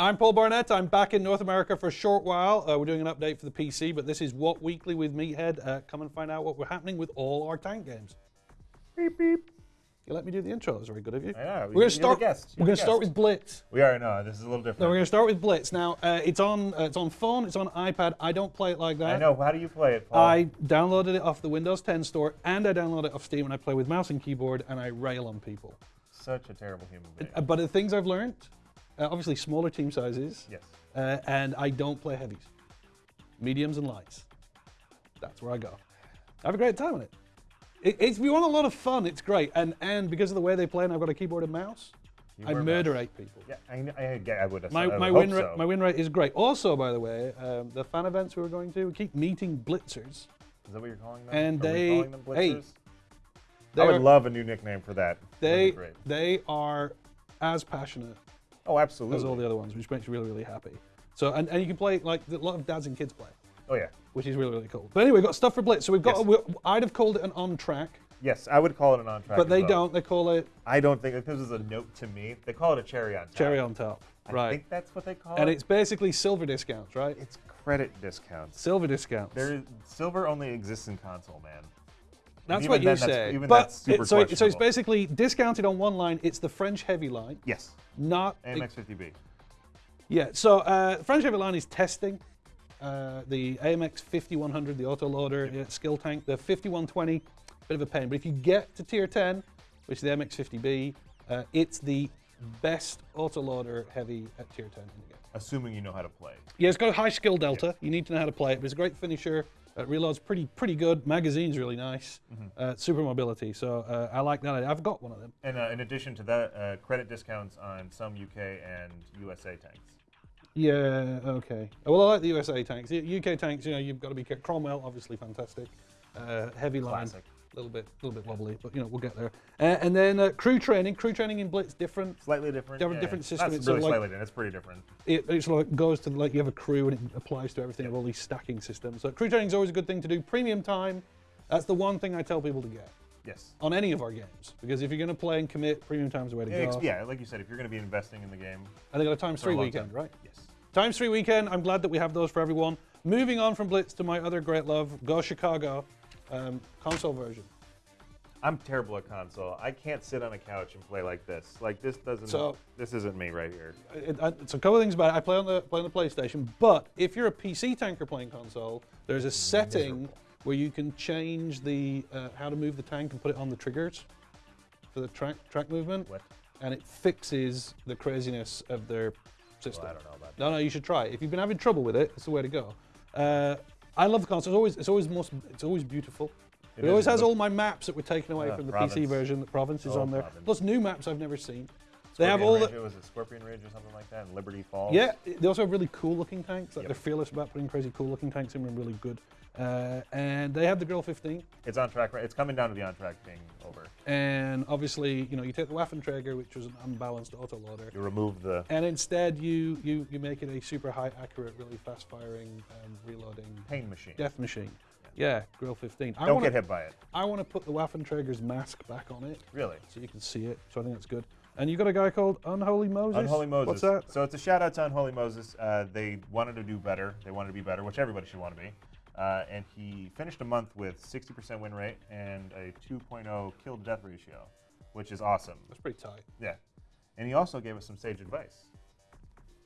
I'm Paul Barnett. I'm back in North America for a short while. Uh, we're doing an update for the PC, but this is What Weekly with Meathead. Uh, come and find out what we're happening with all our tank games. Beep beep. You let me do the intro. That's very good of you. I know, We're going to start. We're going to start with Blitz. We are no. This is a little different. No, we're going to start with Blitz. Now, uh, it's on. Uh, it's on phone. It's on iPad. I don't play it like that. I know. How do you play it, Paul? I downloaded it off the Windows 10 store, and I downloaded it off Steam, and I play with mouse and keyboard, and I rail on people. Such a terrible human being. Uh, But the things I've learned, uh, obviously smaller team sizes, yes. uh, and I don't play heavies, mediums and lights. That's where I go. I have a great time on it. it it's, if you want a lot of fun, it's great. And and because of the way they play, and I've got a keyboard and mouse, You I murder mouse. eight people. Yeah, I, I, get- I would have. My, I my win so. rate my win rate is great. Also, by the way, um, the fan events we were going to, we keep meeting blitzers. Is that what you're calling them? And Are we they- calling them hey? They I would are- love a new nickname for that. They they are as passionate Oh, absolutely. as all the other ones, which makes you really really happy. So and, and you can play like a lot of dads and kids play, oh yeah. which is really really cool. But anyway, we've got stuff for Blitz. So we've got Yes. I'd have called it an on track, Yes, I would call it an on track. but they well. don't. They call it I don't think this is a note to me. They call it a cherry on top. cherry on top, right. I think that's what they call And it. it's basically silver discounts, right? it's credit discounts. Silver discounts. There, silver only exists in console, man. That's even what you say. even but that's super it- so, so it's basically discounted on one line. It's the French heavy line, Yes. not AMX 50B. Yeah, so uh, French Heavy Line is testing uh, the AMX 50 100, the autoloader uh, skill tank, the 5120, bit of a pain. But if you get to tier 10, which is the MX 50B, uh, it's the best autoloader heavy at tier 10 in the game. Assuming you know how to play. Yeah, it's got a high skill delta. You need to know how to play it, but it's a great finisher. Uh, reloads pretty pretty good. Magazine's really nice. Uh, super mobility, so uh, I like that. I've got one of them. And uh, in addition to that, uh, credit discounts on some UK and USA tanks. Yeah, okay. Well, I like the USA tanks. The UK tanks, you know, you've got to be. Cromwell, obviously fantastic. Uh, heavy line, Classic. A little bit, little bit wobbly, but you know, we'll get there. Uh, and then uh, crew training. Crew training in Blitz different. Slightly different. Different- different system, Not it's really of like- slightly different. It's pretty different. It, it sort of goes to like you have a crew and it applies to everything of all these stacking systems. So crew training is always a good thing to do. Premium time. That's the one thing I tell people to get Yes. on any of our games because if you're going to play and commit, premium time's the way to Yeah, go. yeah, like you said, if you're going to be investing in the game And they got a times three a weekend, time. right? Yes. Times three weekend. I'm glad that we have those for everyone. Moving on from Blitz to my other great love, Go Chicago, um, console version. I'm terrible at console. I can't sit on a couch and play like this. Like this doesn't. So- this isn't me right here. It, I, it's a couple of things about it. I play on the play on the PlayStation, but if you're a PC tanker playing console, there's a setting where you can change the uh, how to move the tank and put it on the triggers for the track track movement, What? and it fixes the craziness of their system. Well, I don't know about that. No, no, you should try it. If you've been having trouble with it, it's the way to go. Uh, I love the console. It's always, it's always most, it's always beautiful. It, It always has all my maps that were taken away Ah, from the Province. PC version. The province is Oh, on there. Province. Plus new maps I've never seen. They have all Ridge, the, was a Scorpion Ridge or something like that, and Liberty Falls. yeah. They also have really cool looking tanks. Like Yep. they're fearless about putting crazy cool looking tanks in. and really good. Uh, and they have the Grille 15. It's on track. Right. It's coming down to the on track being over. And obviously, you know, you take the Waffenträger, which was an unbalanced autoloader, You remove the. and instead you you you make it a super high accurate, really fast firing, um, reloading pain machine. death machine. Yeah, Grille 15. I Don't wanna, get hit by it. I want to put the Waffenträger's mask back on it Really. so you can see it. So I think that's good. And you got a guy called Unholy Moses. Unholy Moses. What's that? So it's a shout out to Unholy Moses. Uh, they wanted to do better. They wanted to be better, which everybody should want to be. Uh, and he finished a month with 60% win rate and a 2.0 kill to death ratio, which is awesome. That's pretty tight. Yeah. And he also gave us some sage advice.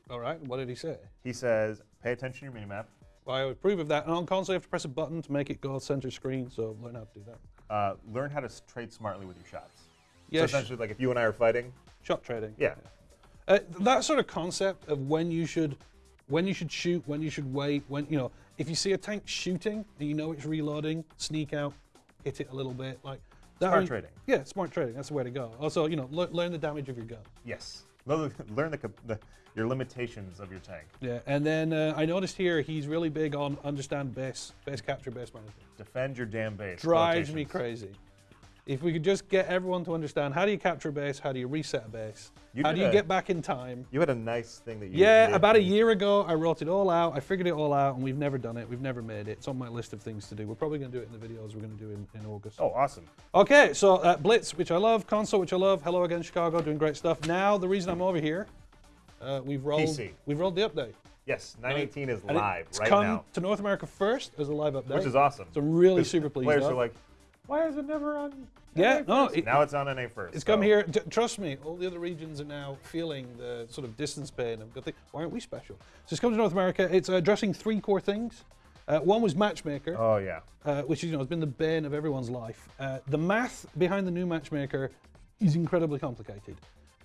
All right. What did he say? He says, pay attention to your minimap. Well, I approve of that. And on console, you have to press a button to make it go center screen. So learn how to do that. Uh, learn how to trade smartly with your shots. Yeah, so essentially, like if you and I are fighting, shot trading. yeah, Uh, that sort of concept of when you should, when you should shoot, when you should wait, when you know, if you see a tank shooting and you know it's reloading, sneak out, hit it a little bit, like that. Smart trading. Yeah, smart trading. That's the way to go. Also, you know, lear- learn the damage of your gun. yes. Learn the, the, your limitations of your tank. Yeah, and then uh, I noticed here he's really big on understand base, base capture, base management. Defend your damn base. Drives me crazy. If we could just get everyone to understand how do you capture a base, how do you reset a base, You how do you a- get back in time. You had a nice thing that you. Yeah, you- about a year ago, I wrote it all out. I figured it all out, and we've never done it. We've never made it. It's on my list of things to do. We're probably going to do it in the videos we're going to do in, in August. Oh, awesome. Okay, so uh, Blitz, which I love, Console, which I love, Hello Again Chicago, doing great stuff. Now, the reason I'm over here, Uh, we've rolled. PC. We've rolled the update. Yes, 918 is live it's right come now, to North America first as a live update, which is awesome. So I'm really super pleased. Players are like, why is it never on? Yeah, NA no, first?" it- now it's on NA first. It's come here. T- trust me, all the other regions are now feeling the sort of distance pain. And think, why aren't we special? So it's come to North America. It's uh, addressing three core things. Uh, one was matchmaker, Oh yeah. uh, which you know has been the bane of everyone's life. Uh, the math behind the new matchmaker is incredibly complicated.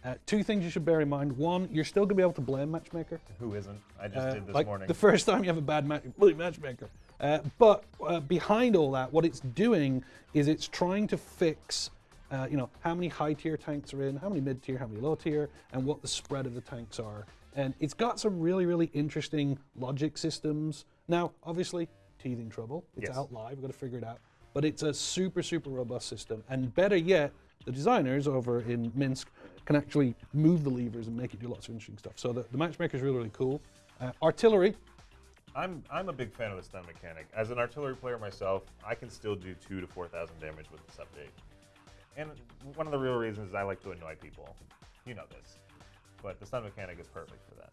Uh, two things you should bear in mind. One, you're still going to be able to blame matchmaker. Who isn't? I just Uh, did this like morning. the first time you have a bad match, blame matchmaker. Uh, but uh, behind all that, what it's doing is it's trying to fix, uh, you know, how many high tier tanks are in, how many mid tier, how many low tier, and what the spread of the tanks are. And it's got some really, really interesting logic systems. Now, obviously, teething trouble. It's Yes. out live. We've got to figure it out. But it's a super, super robust system. And better yet, the designers over in Minsk can actually move the levers and make it do lots of interesting stuff. So the, the matchmaker is really, really cool. Uh, artillery, I'm I'm a big fan of the stun mechanic. As an artillery player myself, I can still do two to four thousand damage with this update. And one of the real reasons is I like to annoy people. You know this. But the stun mechanic is perfect for that.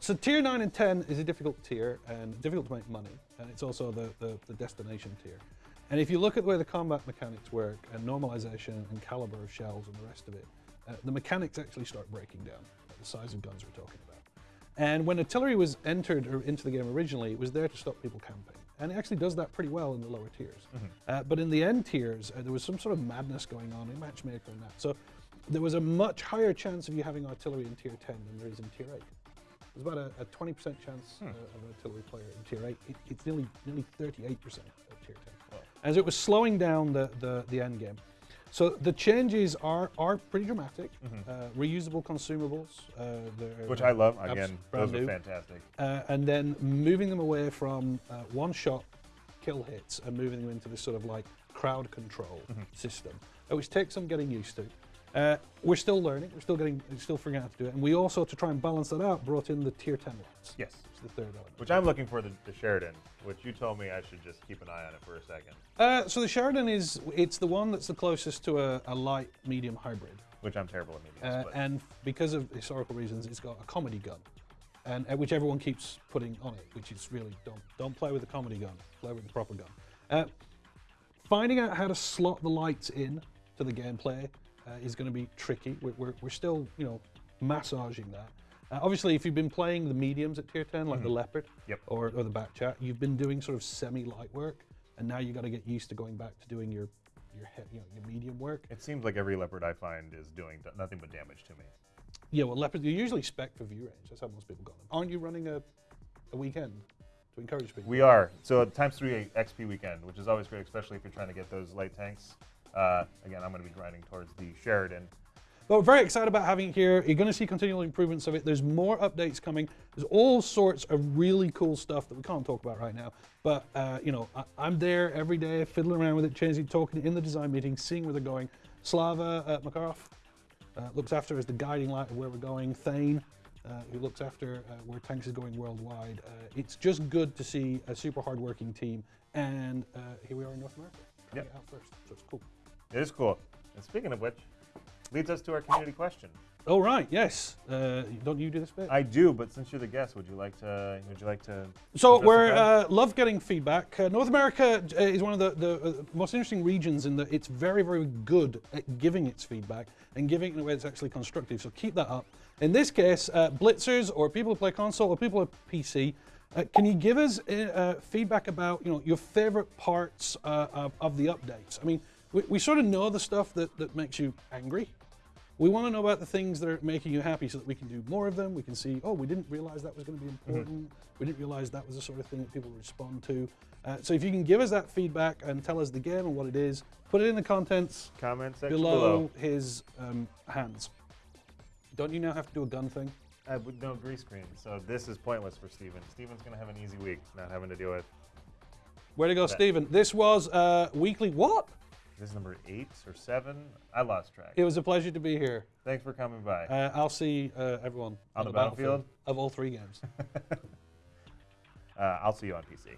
So tier 9 and 10 is a difficult tier and difficult to make money. And it's also the, the, the destination tier. And if you look at the way the combat mechanics work and normalization and caliber of shells and the rest of it, uh, the mechanics actually start breaking down, like the size of guns we're talking about. And when artillery was entered or into the game originally, it was there to stop people camping. And it actually does that pretty well in the lower tiers. Uh, but in the end tiers, uh, there was some sort of madness going on in Matchmaker and that. So there was a much higher chance of you having artillery in tier 10 than there is in tier 8. There's about a, a 20% chance uh, of an artillery player in tier 8. It, it's nearly nearly 38% of tier 10. As it was slowing down the, the, the end game. So the changes are are pretty dramatic. Uh, reusable consumables, uh, Which I love. Again, those are fantastic. Uh, and then moving them away from uh, one shot kill hits and moving them into this sort of like crowd control system, uh, which takes some getting used to. Uh, we're still learning, we're still getting, we're still figuring out how to do it. And we also, to try and balance that out, brought in the tier 10 lights. Yes. Which is the third element. Which I'm looking for the, the Sheridan, which you told me I should just keep an eye on it for a second. Uh, so the Sheridan is, it's the one that's the closest to a, a light medium hybrid. Which I'm terrible at mediums. Uh, and because of historical reasons, it's got a comedy gun, and uh, which everyone keeps putting on it, which is really don't don't play with the comedy gun, play with the proper gun. Uh, finding out how to slot the lights in to the gameplay uh, is going to be tricky. We're, we're, we're still you know massaging that. Uh, obviously, if you've been playing the mediums at tier 10, like the Leopard Yep. or, or the Bat Chat, you've been doing sort of semi-light work, and now you've got to get used to going back to doing your your, he- you know, your medium work. it seems like every leopard I find is doing nothing but damage to me. Yeah, well, leopard, you're usually spec for view range. That's how most people got them. Aren't you running a, a weekend to encourage people? We are. So times three XP weekend, which is always great, especially if you're trying to get those light tanks. Uh, again, I'm going to be grinding towards the Sheridan. But we're very excited about having it here. You're going to see continual improvements of it. There's more updates coming. There's all sorts of really cool stuff that we can't talk about right now. But, uh, you know, I, I'm there every day, fiddling around with it, changing, talking in the design meetings, seeing where they're going. Slava uh, Makarov uh, looks after as the guiding light of where we're going. Thane, uh, who looks after uh, where tanks is going worldwide. Uh, it's just good to see a super hardworking team. And uh, here we are in North America. trying Yep. get out first. So it's cool. It is cool. And speaking of which, leads us to our community question. Oh, right. Yes. Uh, don't you do this bit? I do, but since you're the guest, would you like to? Would you like to? So we're uh, love getting feedback. Uh, North America uh, is one of the, the uh, most interesting regions in that it's very very good at giving its feedback and giving it in a way that's actually constructive. So keep that up. In this case, uh, blitzers or people who play console or people who PC. Uh, can you give us feedback about you know your favorite parts uh, of, of the updates? I mean, we, we sort of know the stuff that, that makes you angry. We want to know about the things that are making you happy so that we can do more of them. We can see, oh, we didn't realize that was going to be important. We didn't realize that was the sort of thing that people respond to. Uh, so if you can give us that feedback and tell us the game and what it is, put it in the contents comment section below, below? his um, hands. Don't you now have to do a gun thing? Uh, no grease screen, so this is pointless for Steven. Steven's going to have an easy week, not having to deal with. Where to go, That- Stephen? This was uh, weekly. What? This is number eight or seven. I lost track. It was a pleasure to be here. Thanks for coming by. Uh, I'll see uh, everyone On the battlefield? of all three games. Uh, I'll see you on PC.